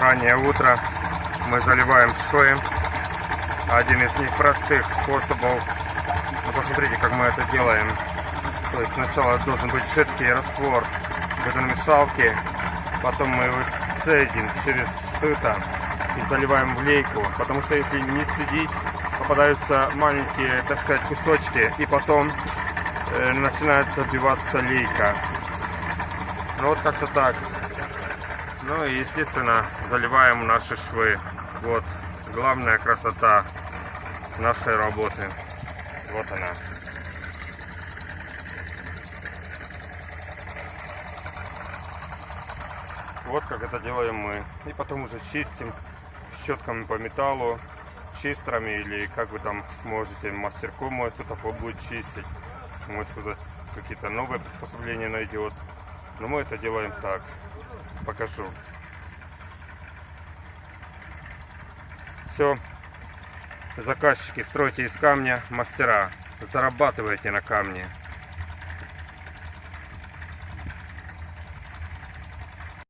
раннее утро. Мы заливаем швы. Один из них простых способов. Ну, посмотрите, как мы это делаем. То есть сначала должен быть жидкий раствор бетономешалки. Потом мы его цедим через сито и заливаем в лейку. Потому что если не цедить, попадаются маленькие, так сказать, кусочки. И потом э, начинает забиваться лейка. Ну вот как-то так. Ну и естественно заливаем наши швы. Вот главная красота нашей работы. Вот она. Вот как это делаем мы. И потом уже чистим щетками по металлу, чистрами или как вы там можете, мастерком мой кто-то будет чистить. Может кто-то какие-то новые приспособления найдет. Но мы это делаем так. Покажу. Все. Заказчики, стройте из камня, мастера. Зарабатывайте на камне.